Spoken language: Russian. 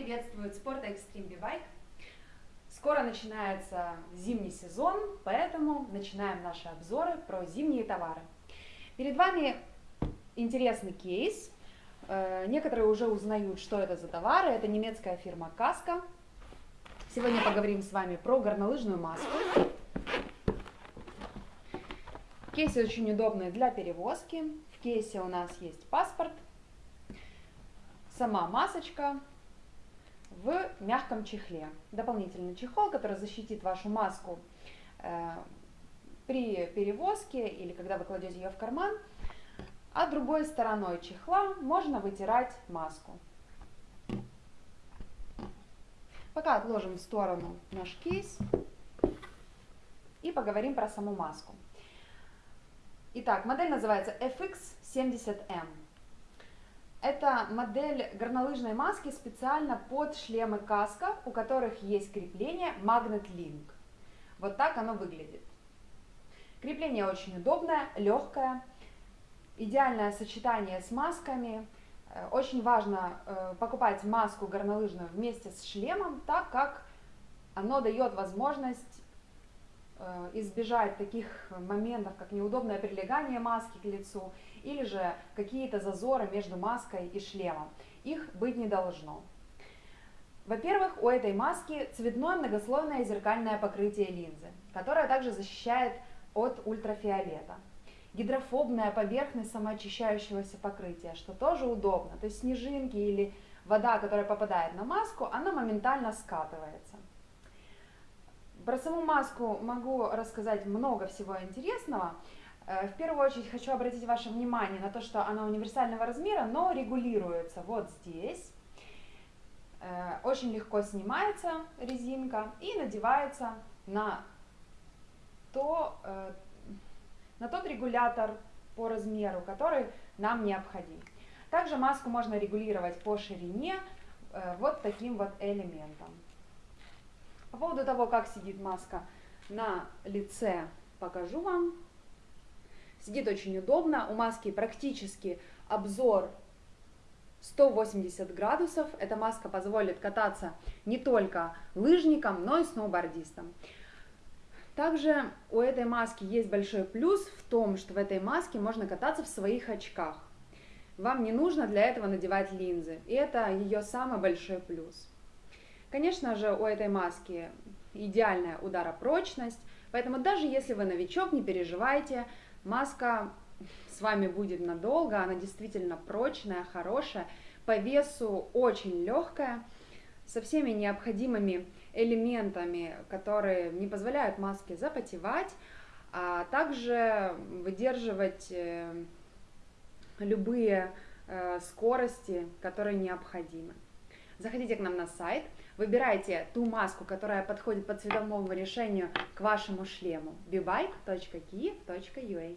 приветствует Спорт Extreme B-Bike. Скоро начинается зимний сезон, поэтому начинаем наши обзоры про зимние товары. Перед вами интересный кейс. Э, некоторые уже узнают, что это за товары. Это немецкая фирма Каска. Сегодня поговорим с вами про горнолыжную маску. Кейс очень удобный для перевозки. В кейсе у нас есть паспорт, сама масочка в мягком чехле. Дополнительный чехол, который защитит вашу маску э, при перевозке или когда вы кладете ее в карман. А другой стороной чехла можно вытирать маску. Пока отложим в сторону наш кейс и поговорим про саму маску. Итак, модель называется FX70M. Это модель горнолыжной маски специально под шлемы каска, у которых есть крепление Magnet Link. Вот так оно выглядит. Крепление очень удобное, легкое, идеальное сочетание с масками. Э, очень важно э, покупать маску горнолыжную вместе с шлемом, так как оно дает возможность избежать таких моментов, как неудобное прилегание маски к лицу или же какие-то зазоры между маской и шлемом. Их быть не должно. Во-первых, у этой маски цветное многослойное зеркальное покрытие линзы, которое также защищает от ультрафиолета. Гидрофобная поверхность самоочищающегося покрытия, что тоже удобно. То есть снежинки или вода, которая попадает на маску, она моментально скатывается. Про саму маску могу рассказать много всего интересного. Э, в первую очередь хочу обратить ваше внимание на то, что она универсального размера, но регулируется вот здесь. Э, очень легко снимается резинка и надевается на, то, э, на тот регулятор по размеру, который нам необходим. Также маску можно регулировать по ширине вот таким вот элементом. По поводу того, как сидит маска на лице, покажу вам. Сидит очень удобно. У маски практически обзор 180 градусов. Эта маска позволит кататься не только лыжникам, но и сноубордистам. Также у этой маски есть большой плюс в том, что в этой маске можно кататься в своих очках. Вам не нужно для этого надевать линзы, и это ее самый большой плюс. Конечно же, у этой маски идеальная ударопрочность, поэтому даже если вы новичок, не переживайте, маска с вами будет надолго, она действительно прочная, хорошая, по весу очень легкая, со всеми необходимыми элементами, которые не позволяют маске запотевать, а также выдерживать э, любые э, скорости, которые необходимы. Заходите к нам на сайт, выбирайте ту маску, которая подходит по цветовому решению к вашему шлему. Bibike.kiev.ua